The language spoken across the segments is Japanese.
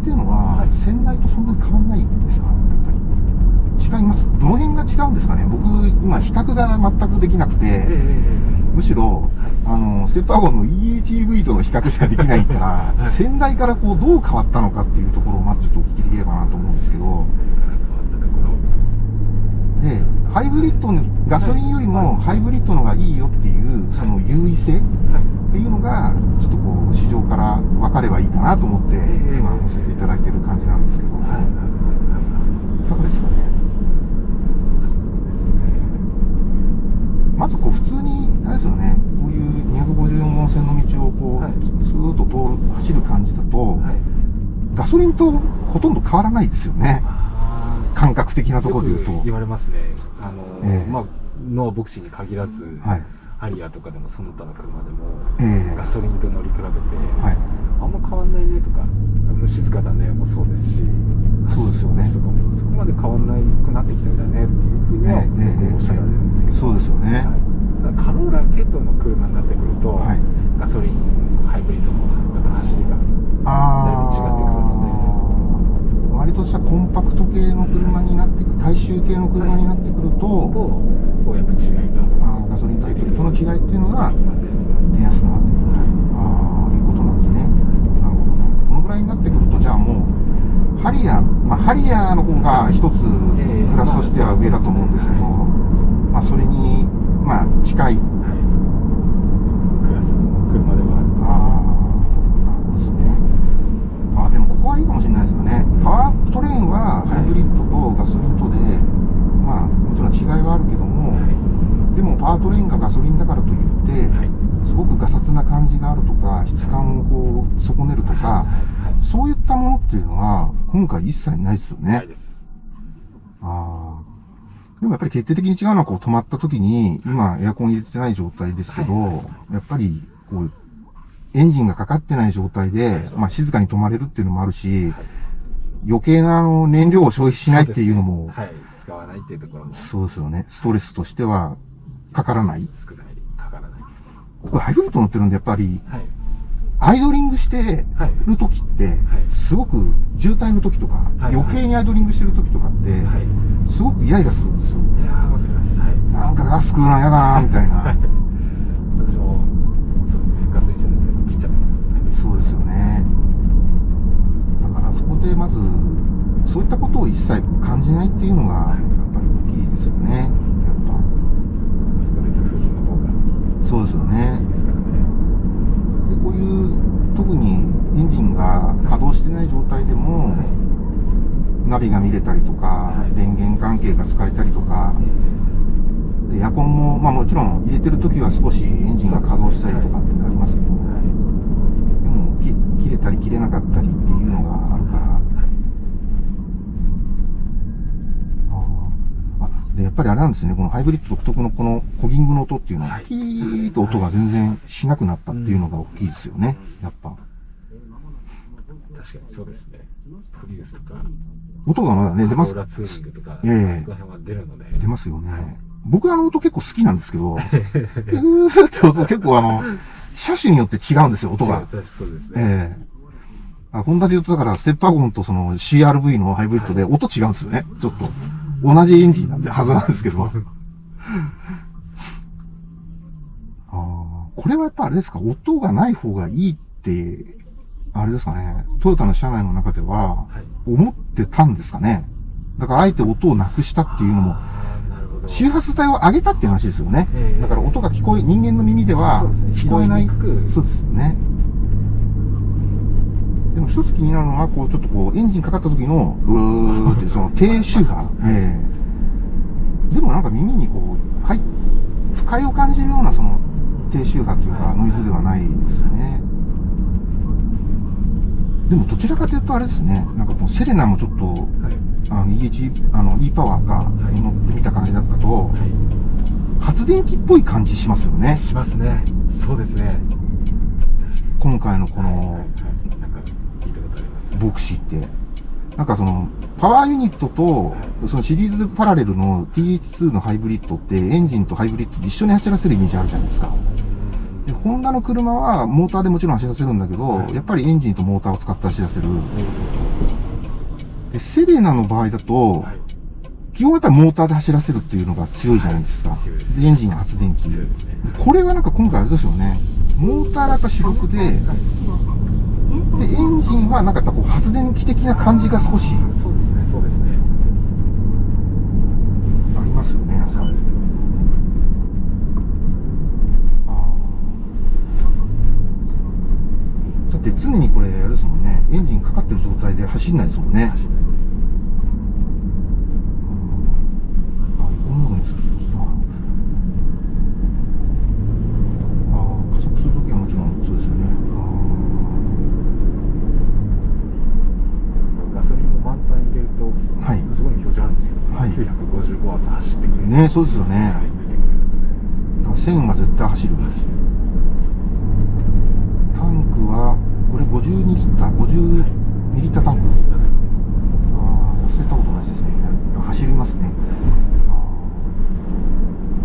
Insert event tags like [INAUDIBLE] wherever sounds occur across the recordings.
っていうのは、はい先代とそんなに変わんないんですか？やっぱり。違います。どの辺が違うんですかね？僕、今、比較が全くできなくて、ええむしろ、はい。あの、ステップワゴンの EHEV との比較しかできないから、はい。先代からこう、どう変わったのかっていうところをまずちょっとお聞きできればなと思うんですけど、で、ハイブリッドに、ガソリンよりもはい。ハイブリッドのがいいよっていう、その優位性はいっていうのが、ちょっとこう、市場から分かればいいかなと思って、ええ今、載せていただいてる感じなんですけど、はいはいはいいかがですかね？そうですねまずこう普通に、あれですよね、こういう254号線の道をこう、はいスーッと通る、走る感じだと、はいガソリンとほとんど変わらないですよね。感覚的なところで言うと。言われますね。あの、ええまあ、ノアボクシーに限らず、はい。ハリアーとかでもその他の車でも、ええガソリンと乗り比べて、はい。あんま変わんないねとか、無静かだねもそうですし、そうですよね。とかもそこまで変わんなくなってきたんだねっていうふうにはおっしゃられるんですけど、そうですよね。はい。ただカローラ系統の車になってくると、はい。ガソリン、ハイブリッドのだから走りが、あだいぶ違ってくるー割としたコンパクト系の車になってく、大衆系の車になってくると、と、こうやっぱ違いがあーガソリンとハイブリッドの違いっていうのが。出やすくなってくる。ああ、いうことなんですね。なるほどね。このぐらいになってくると、じゃあもう、ハリアー、まあ、ハリアーの方が一つええクラスとしては上だと思うんですけど、まあ、それに、まあ、近い、はい。クラスの車ではある。ああ、ですね。あでもここはいいかもしれないですよね。パワートレインはハイブリッドとガソリンとで、まあ、もちろん違いはあるけども、でもパワートレインがガソリンだからといって、はい。すごくガサツな感じがあるとか、質感をこう損ねるとか、はい。そういったものっていうのは、今回一切ないですよね。ないです。ああ。でもやっぱり決定的に違うのは、こう止まった時に、今エアコン入れてない状態ですけど、はいやっぱり、こう、エンジンがかかってない状態で、まあ静かに止まれるっていうのもあるし、はい余計なあの燃料を消費しないっていうのも、はい。使わないっていうところもそうですよね。ストレスとしてはかからない。少ない、かからない。僕ハイブリッド乗ってるんで、やっぱり、はい。アイドリングしてはい。る時って、はい。すごく渋滞の時とか、はい余計にアイドリングしてる時とかって、はい。すごくイライラするんですよ。いやー、わかります。はい。なんかガス食うの嫌だなみたいな。はい。私も、そうですね。ガソリン車ですけど、切っちゃってます。そうですよね。だからそこでまず、そういったことを一切感じないっていうのが、やっぱり大きいですよね。やっストレスフリーの方がぱ。そうですよねいい。ですからね。で、こういう、特にエンジンが稼働してない状態でも、はい。ナビが見れたりとか、はい電源関係が使えたりとか、エアコンも、まあもちろん入れてる時は少しエンジンが稼働したりとかってなりますけど。でもき切れたり切れなかったりっていうのがあるから、あーあでやっぱりあれなんですね、このハイブリッド独特のこのコギングの音っていうのは、はいキーッと音が全然しなくなったっていうのが大きいですよね、やっぱ。確かにそうですね。プリウスとか、音がまだね、出ますロー、ラツーリングとか、ええあそこら辺は出るので。出ますよね。僕あの音結構好きなんですけど、[LAUGHS] うーって音結構あの、車種によって違うんですよ、音が。そう私そうですね。ええあ、ホンダで言うと、だから、ステッパーゴンとその CRV のハイブリッドで音違うんですよね。ちょっと。同じエンジンなんで、はずなんですけど。ああ、これはやっぱあれですか、音がない方がいいって、あれですかね、トヨタの車内の中では、はい。思ってたんですかね？だから、あえて音をなくしたっていうのも。周波数帯を上げたっていう話ですよね。ええだから音が聞こえ、人間の耳では聞こえない。そうですよね。でも一つ気になるのは、こう、ちょっとこう、エンジンかかった時の、うーって [LAUGHS] その低周波。ええでもなんか耳にこう、はい、不快を感じるようなその低周波というか、ノイズではないですよね。でもどちらかというとあれですね、なんかこう、セレナもちょっと、はい。あの、EH、あの、e パワーがい乗ってみた感じだったと、は発電機っぽい感じしますよねい。。しますね。そうですね。今回のこはいはいのはいなんか聞いたことあります。ボクシーって。なんかその、パワーユニットと、そのシリーズパラレルの TH2 のハイブリッドって、エンジンとハイブリッドで一緒に走らせるイメージあるじゃないですか。で、ホンダの車はモーターでもちろん走らせるんだけど、はいやっぱりエンジンとモーターを使って走らせる。えで、セレナの場合だと、基本やっぱりモーターで走らせるっていうのが強いじゃないですか。エンジンが発電機。これがなんか今回あれですよね。モーターがやっぱ主力で、で、エンジンはなんかこう発電機的な感じが少しそうですねそうですねありますよね。なんだって常にこれあれですもんね。エンジンかかってる状態で走んないですもんね。走ですあ、こんなのにするとさ。ああ、加速するときはもちろんそうですよね。ガソリンも満タン入れると、はいすごい表示あるんですけど、はい955ワット走ってくるねそうですよねはい、出てくれるのでああ、1000は絶対走る。走るタンクは、これ52リッター、50ミリリッタータンク。ああ、忘れたことないですね。走りますね。ああ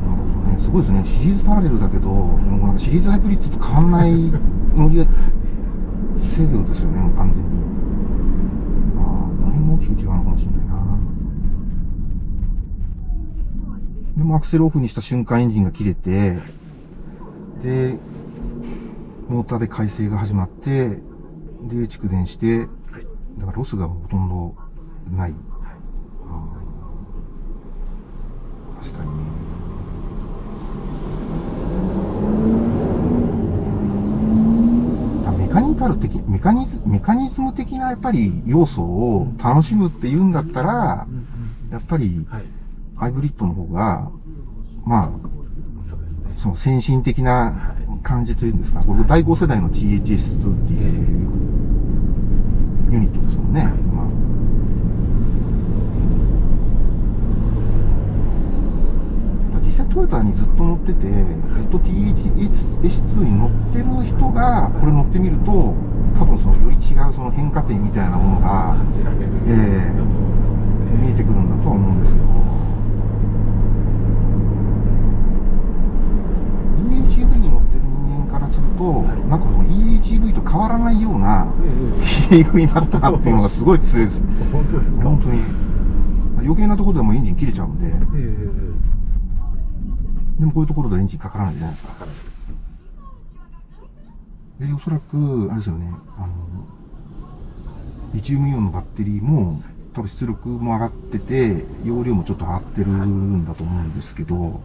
なるほどね。すごいですね。シリーズパラレルだけど、もうなんかシリーズハイブリッドと変わんない乗り制御ですよね、もう完全に。ああ、この辺も大きく違うのかもしれないな。でもアクセルオフにした瞬間エンジンが切れて、で、モーターで回生が始まって、で、蓄電して、はいだからロスがほとんどない。確かに。メカニカル的、メカニズメカニズム的なやっぱり要素を楽しむっていうんだったら、やっぱりはいハイブリッドの方が、まあ、そうですね。その先進的な感じというんですか、これ第5世代の THS2 っていうユニットですもんね。まあ。実際トヨタにずっと乗ってて、ずっと THS2 に乗ってる人が、これ乗ってみると、多分そのより違うその変化点みたいなものが感じられる。ええそうですね。見えてくるんだとは思うんですけど、EHEV に乗ってる人間からすると、はいなんかその EHEV と変わらないようなええヒーリングになったなっていうのがすごい強いです。本当ですか？本当に。余計なところでもエンジン切れちゃうんで、ええ。でもこういうところでエンジンかからないじゃないですか。わからないです。で、おそらく、あれですよね、あの、リチウムイオンのバッテリーも、多分出力も上がってて、容量もちょっと上がってるんだと思うんですけど、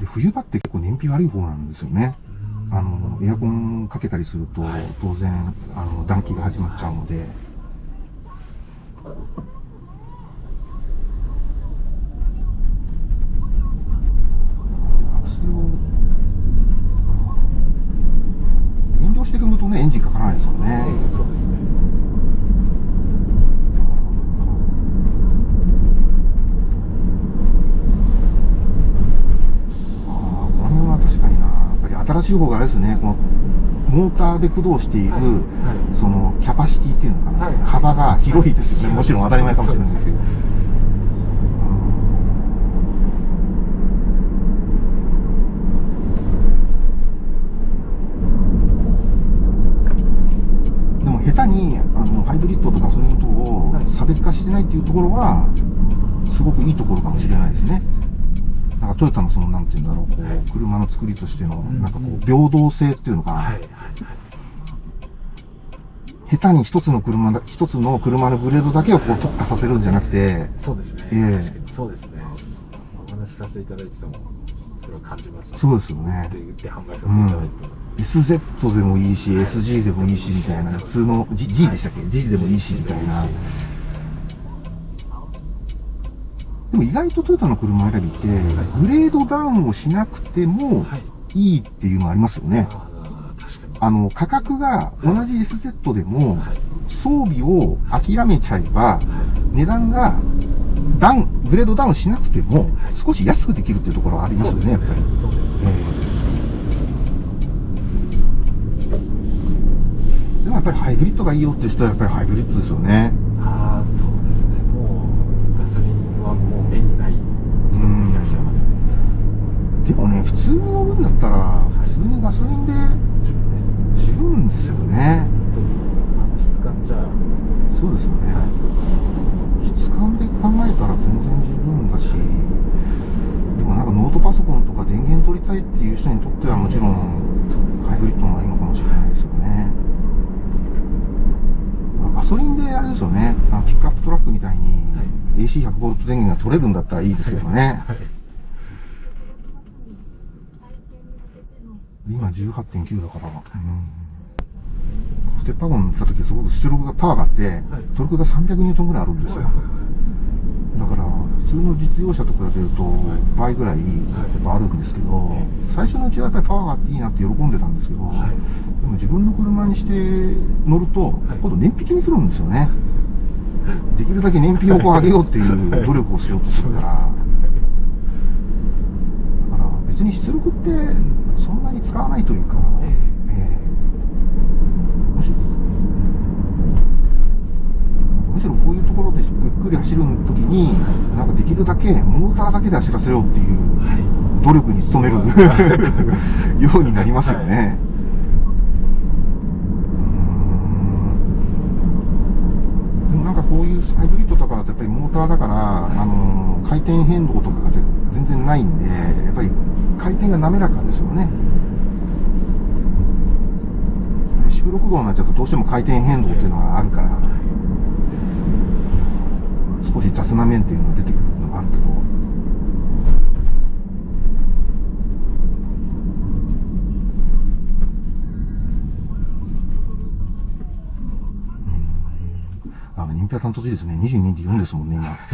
で冬場って結構燃費悪い方なんですよね。あの、エアコンかけたりするとはい、当然、あの、暖気が始まっちゃうので、アクセルを、遠慮して組むとね、エンジンかからないですよね。ええそうですねああ、この辺は確かにな。やっぱり新しい方があれですね、この、モーターで駆動している、はい。はい。その、キャパシティっていうのかな、はい。幅が広いですよね。もちろん当たり前かもしれないですけど。でも下手にあのハイブリッドとガソリンとをはい。差別化してないっていうところは、すごくいいところかもしれないですね。トヨタのその、なんていうんだろう、こはいう車の作りとしての、うんなんかこう、平等性っていうのかな。はいはいはい下手に一つの車だ、一つの車のグレードだけをこう特化させるんじゃなくて、そうですね、ええ。そうですね。お話しさせていただいててもそれを感じます。そうですよね。で売って販売させていただいても、SZ でもいいし、SG でもいいし、みたいな、はい普通の G, G でしたっけ ?G でもいいし、みたいな。でも意外とトヨタの車選びって、グレードダウンをしなくてもはい。いいっていうのありますよね。あの、価格が同じ SZ でもはい、装備を諦めちゃえば、値段がダウン、グレードダウンしなくても、少し安くできるっていうところはありますよね、やっぱり。そうですえねえ。でもやっぱりハイブリッドがいいよっていう人はやっぱりハイブリッドですよね。ああそうですねもうガソリンはもう目にない人もいらっしゃいますね通に乗るんだったら、普通にガソリンで十分ですよね。質感じゃそうですよね。質感で考えたら全然十分だし、でもなんかノートパソコンとか電源取りたいっていう人にとってはもちろん、ハイブリッドの方がいいのかもしれないですよね。まあガソリンであれですよね、あのピックアップトラックみたいにはい AC100V 電源が取れるんだったらいいですけどね。はい今18.9だから、うん、ステップワゴン乗った時すごく出力がパワーがあって、トルクが300ニュートンぐらいあるんですよ。だから、普通の実用車と比べると倍ぐらいやっぱあるんですけど、最初のうちはやっぱりパワーがあっていい。なって喜んでたんですけど、はいでも自分の車にして乗ると、い。今度燃費気にするんですよね。できるだけ燃費をこう上げようっていう努力をしようとするから、だから別に出力ってに使わないというか、ええ。えむしろむしろこういうところでゆっくり走る時に、なんかできるだけモーターだけで走らせようっていうはい。努力に努める [LAUGHS] ようになりますよね。うーん。でもなんかこういうハイブリッドとかだとやっぱりモーターだから、あの回転変動とかがぜ全然ないんで、やっぱり回転が滑らかですよね。四分六道になっちゃうとどうしても回転変動っていうのがあるから、少し雑な面っていうのが出てくるのがあるけど、あ、人気は担当いいですね。22.4ですもんね、今。[LAUGHS]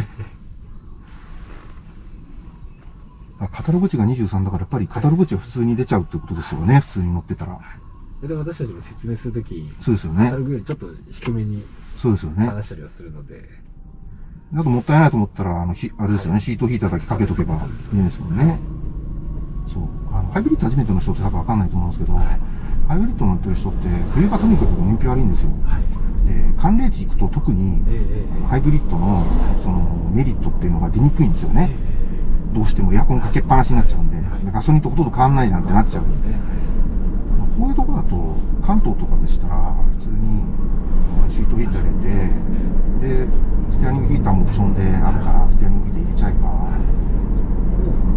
あ、カタログ値が23だから、やっぱりカタログ値は普通に出ちゃうってことですよね、普通に乗ってたら。で私たちも説明するときそうですよねちょっと低めにそうですよね。話したりはするので、あともったいないと思ったら、あの、ひあれですよね、シートヒーターだけかけとけばいいんですもんね。そう。あの、ハイブリッド初めての人って多分わかんないと思うんですけど、ハイブリッド乗ってる人って、冬がとにかく燃費悪いんですよ。はいで、寒冷地行くと特に、ハイブリッドの、その、メリットっていうのが出にくいんですよね。どうしてもエアコンかけっぱなしになっちゃうんで、ガソリンとほとんど変わんないじゃんってなっちゃう。そうですねこういうとこだと、関東とかでしたら、普通にシートヒーター入れて、で、ステアリングヒーターもオプションであるから、ステアリングヒーター入れちゃえば、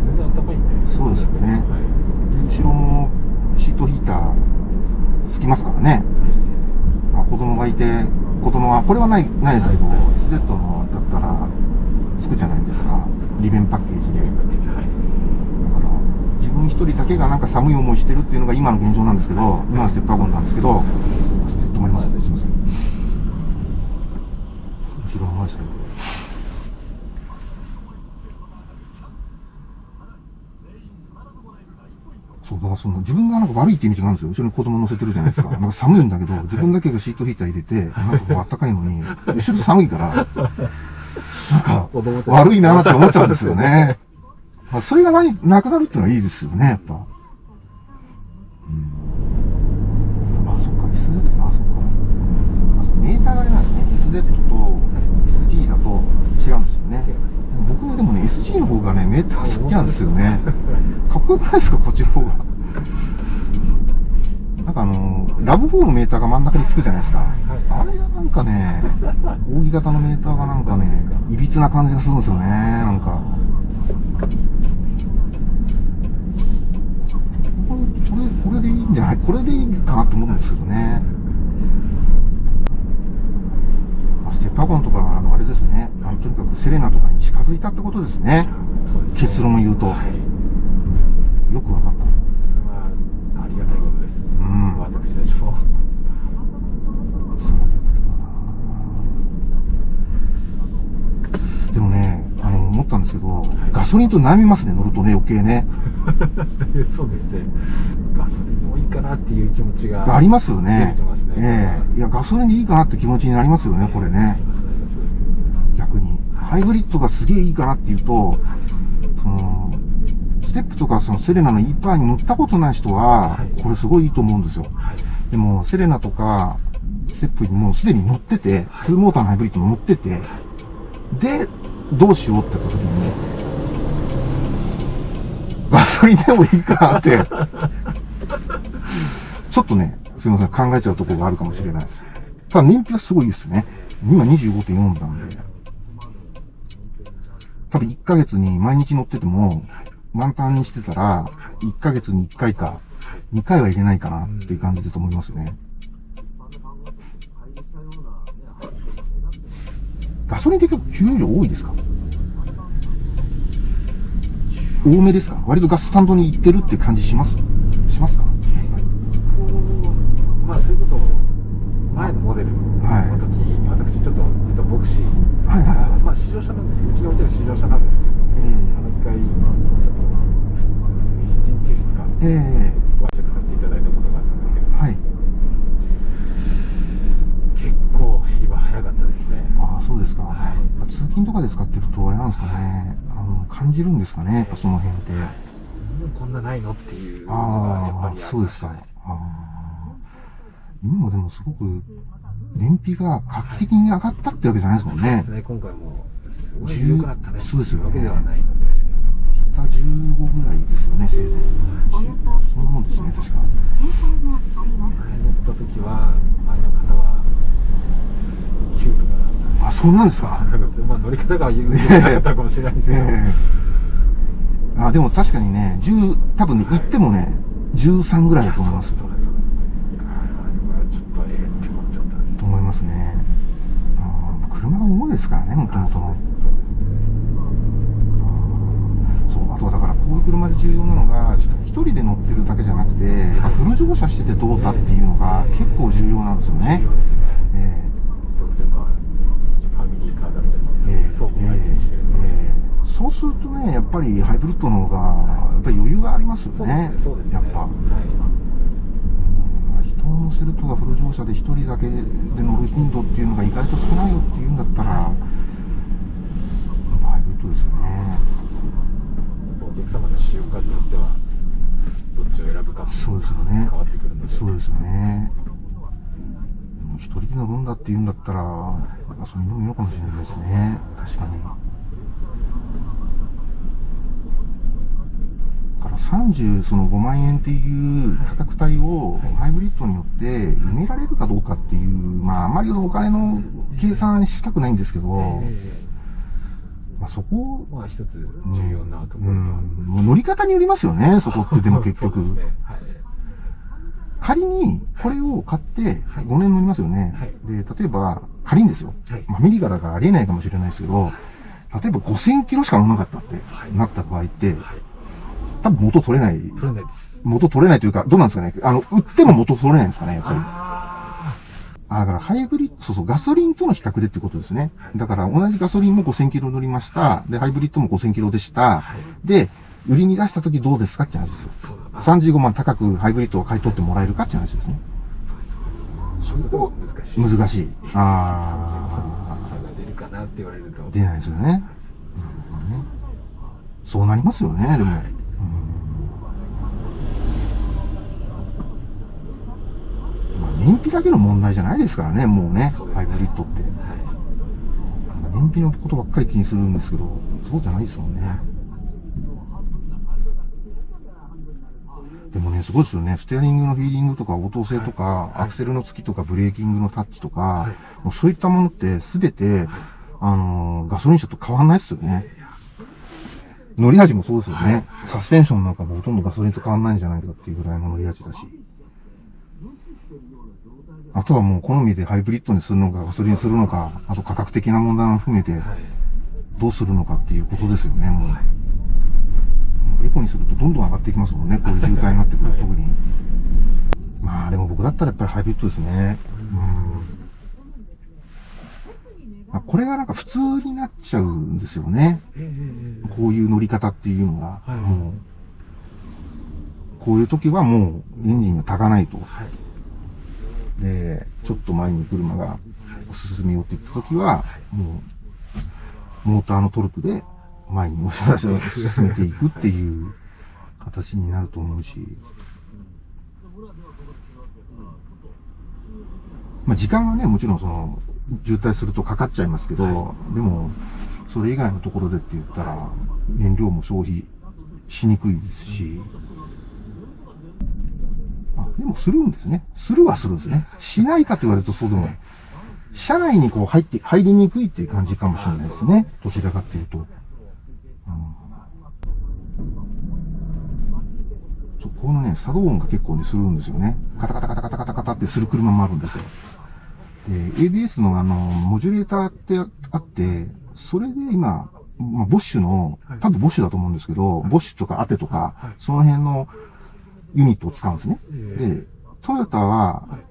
全然あったかいんでそうですよねはいで後ろもシートヒーターつきますからね。あ子供がいて、子供が、これはない、ないですけど、SZ のだったら、つくじゃないですか。利便パッケージで。一人だけがなんか寒い思いしてるっていうのが今の現状なんですけど、今のステップワゴンなんですけど、止まりますね、すいません。後ろの前ですけど。そう、だその自分がなんか悪いってイメージがあるんですよ。後ろに子供乗せてるじゃないですか。[LAUGHS] なんか寒いんだけど、自分だけがシートヒーター入れて、なんかこう暖かいのに、後ろ寒いから、[LAUGHS] なんか悪いなって思っちゃうんですよね。まあ、それがないなくなるっていうのはいいですよね、やっぱ。うん。あ、そっか、SZ か、あ、そっか。あ、そメーターがあれなんですね。SZ と SG だと違うんですよね。僕はでもね、SG の方がね、メーター好きなんですよね。[LAUGHS] かっこよくないですか、こっちの方が。なんかあの、ラブ4のメーターが真ん中につくじゃないですか。あれがなんかね、扇形のメーターがなんかね、いびつな感じがするんですよね、なんか。これ、これ、これでいいんじゃない？これでいいかなと思うんですけどね。あステップワゴンとかは、あの、あれですね。あの、とにかくセレナとかに近づいたってことですね。ね結論を言うとはいよくわかった。それはありがたいことです、うん私たちもでもね、あの、思ったんですけど、ガソリンと悩みますね、乗るとね、余計ね。[LAUGHS] そうですねガソリンもいいかなっていう気持ちがありますよね。ええいや、ガソリンでいいかなって気持ちになりますよね、これあね逆に。ハイブリッドがすげえいいかなっていうと、その、ステップとかそのセレナの E パーに乗ったことない人ははい、これすごいいいと思うんですよ。はいでも、セレナとか、ステップにもうすでに乗ってて、2モーターのハイブリッド乗ってて、で、どうしようって言った時に、ガソリンでもいいかなって。ちょっとね、すいません、考えちゃうところがあるかもしれないです。ただ燃費はすごいですね。今25.4なんで。多分1ヶ月に毎日乗ってても、満タンにしてたら、1ヶ月に1回か、2回は入れないかなっていう感じだと思いますよね。ガソリンって結構給油量多いですか？多めですか？割とガススタンドに行ってるって感じします？しますか？まあそれこそ前のモデルの時に私ちょっと実はボクシー、はいはいはいまあ試乗車なんですけどうちに置いてる試乗車なんですけど、えあの一回ちょっと1日2日ええご愛着させていただいたことがあったんですけどえはい。結構減りは早かったですねああ、そうですか。はい通勤とかで使ってると、あれなんですかね。あの、感じるんですかね、やっぱその辺って。もうこんなないのっていうのがやっぱああ、りあそうですか。ああ。今もでもすごく、燃費が画期的に上がったってわけじゃないですもんね。そうです。ね。今回もすごい10良くなったね。そうですよね。わけではない。のでた15ぐらいですよね、せいぜい。そんなもんですね、確か。前乗った時は前の方は9とかだったあ、そんなんですか？まあ乗り方がったかもしれないですけど、[LAUGHS] ええ。あ、でも確かにね、10、多分ね、行ってもね、13ぐらいだと思いますいやーあれはちょっとええって思っちゃったんですと思いますね。あー車が重いですからね、もともとの。そう、あとはだからこういう車で重要なのが、一人で乗ってるだけじゃなくて、やっぱフル乗車しててどうだっていうのが結構重要なんですよね。えそうですね。まあファミリーカーだったりえそう相手にしてるので、ええ。そうするとね、やっぱりハイブリッドの方が、やっぱり余裕がありますよそうですねね。そうですね。やっぱ。はい人を乗せるとかフル乗車で一人だけで乗る頻度っていうのが意外と少ないよっていうんだったら、ハイブリッドですよね。お客様の使用感によってはどっちを選ぶかそうのですよね変わってくるのでそうですよね。一人で乗るんだっていうんだったら、ガソリンでもいいのかもしれないですね。確かに。だから30、その5万円っていう価格帯をハイブリッドによって埋められるかどうかっていう、まああまりお金の計算したくないんですけど、えまあそこえまあ一つ重要なところと、うん、乗り方によりますよね、そこってでも結局。ねはい。仮にこれを買ってはい。5年乗りますよね。はい。で、例えば仮にですよ。はい。まあ、アメリからありえないかもしれないですけど、例えば5000キロしか乗らなかったって、はい。なった場合って、はい多分元取れない、取れないです元取れないというか、どうなんですかね。あの、売っても元取れないんですかね、やっぱり。ああ、だからハイブリッド、そうそう、ガソリンとの比較でってことですね。だから同じガソリンも5000キロ乗りました。で、ハイブリッドも5000キロでした。はいで、売りに出した時どうですかって話ですよ。あそうだな35万高くハイブリッドを買い取ってもらえるかって話ですね。そうそうそこ難しい難しい。あ差が出るかなって言われるとあ、出ないですよねそうなりますよね、でも。はいうんまあ、燃費だけの問題じゃないですからね、もうね、そうねハイブリッドって。はい燃費のことばっかり気にするんですけど、そうじゃないですもんね。でもね、すごいですよね。ステアリングのフィーリングとか、応答性とか、はいアクセルの付きとか、ブレーキングのタッチとか、はいもうそういったものってすべて、あのーガソリン車と変わんないですよね。乗り味もそうですよね。サスペンションなんかもほとんどガソリンと変わんないんじゃないかっていうぐらいの乗り味だし。あとはもう好みでハイブリッドにするのか、ガソリンにするのか、あと価格的な問題も含めて、はいどうするのかっていうことですよね、もう。エコにするとどんどん上がっていきますもんね、こういう渋滞になってくると、はい特に。まあでも僕だったらやっぱりハイブリッドですね。うん。まあこれがなんか普通になっちゃうんですよね。こういう乗り方っていうのが。はいもう、こういう時はもうエンジンが炊かないと。はいで、ちょっと前に車が進めようって言った時は、もう、モーターのトルクで前に押し出しを進めていくっていう形になると思うし、まあ時間はね、もちろんその、渋滞するとかかっちゃいますけど、でも、それ以外のところでって言ったら、燃料も消費しにくいですし。あ、でもするんですね。するはするんですね。しないかと言われるとそうでもない。車内にこう入って、入りにくいっていう感じかもしれないですね。どちらかっていうと。うんそうこのね、作動音が結構ね、するんですよね。カタカタカタカタカタカタってする車もあるんですよ。で、ABS のあの、モジュレーターってあって、それで今、まあ、ボッシュのはい、多分ボッシュだと思うんですけど、ボッシュとかアテとか、はいその辺のユニットを使うんですね。ええで、トヨタは、はい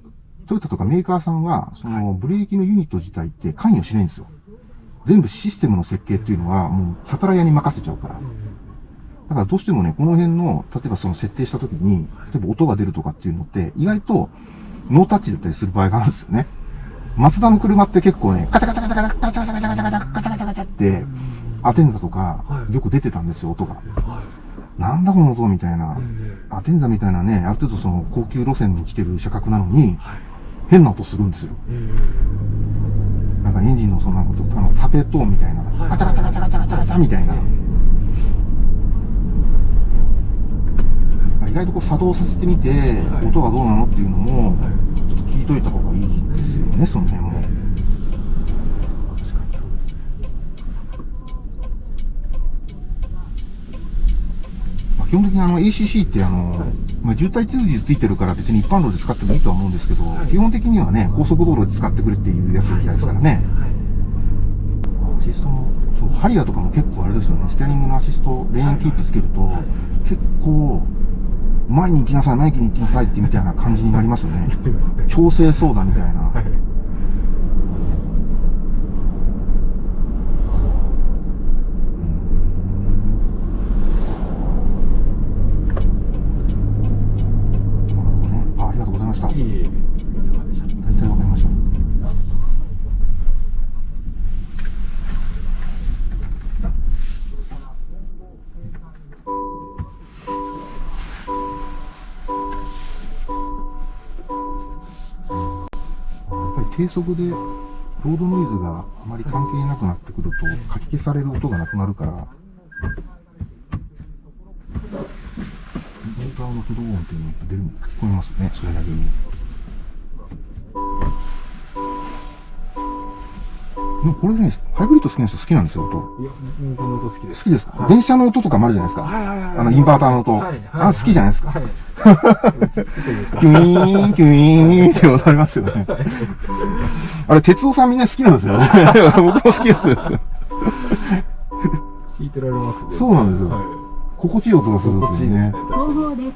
トヨタとかメーカーさんは、そのブレーキのユニット自体って関与しないんですよ。全部システムの設計っていうのは、もうサプライに任せちゃうから。だからどうしてもね、この辺の、例えばその設定した時に、例えば音が出るとかっていうのって、意外とノータッチだったりする場合があるんですよね。マツダの車って結構ね、カチャカチャカチャカチャカチャカチャカチャカチャカチャカチャって、アテンザとかは、いよく出てたんですよ、音が。はい。なんだこの音みたいな。えアテンザみたいなね、ある程度その高級路線に来てる車格なのに、はい。変な音するんですよ。えなんかエンジンのそのなんかあのタペトーンみたいな、はいガチャガチャガチャガチャガチャガチャみたいな。意外とこう作動させてみて、はい音がどうなのっていうのも、はいちょっと聞いといた方がいいですよね、その辺も。確かにそうですね。まあ、基本的にあの ACC ってあの、はいまあ、渋滞通じついてるから別に一般道で使ってもいいとは思うんですけど、はい基本的にはね、高速道路で使ってくれっていうやつみたいですからね。アシストも、そう、ハリアーとかも結構あれですよね、ステアリングのアシスト、レーンキープつけると、はい結構、前に行きなさい、前に行きなさいってみたいな感じになりますよね。強制操舵みたいな。速でロードノイズがあまり関係なくなってくると、かき消される音がなくなるから、モーターの不動音っていうのが出るの聞こえますね、それなりに。これね、ハイブリッド好きな人好きなんですよ、音。いや、うんこの音好きです。好きですか、はい電車の音とかもあるじゃないですか。はいはいはい。あの、インバーターの音。はいはいあ、好きじゃないですか？はい。[LAUGHS] 落ち着くというか。キュイーン、キュイーンって音ありますよね。あれ、哲夫さんみんな好きなんですよね。[LAUGHS] 僕も好きなんですよ。聞いてられますね。そうなんですよはい。心地いい音がするんですよね心地いいですね。。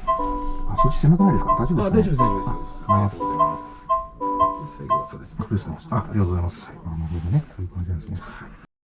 あ、そっち狭くないですか？大丈夫ですか、あ、大丈夫です、大丈夫です。あありがとうございます。最後はそうですね。そうですね。あ、ありがとうございます。あ、なるほどね。そういう感じなんですね。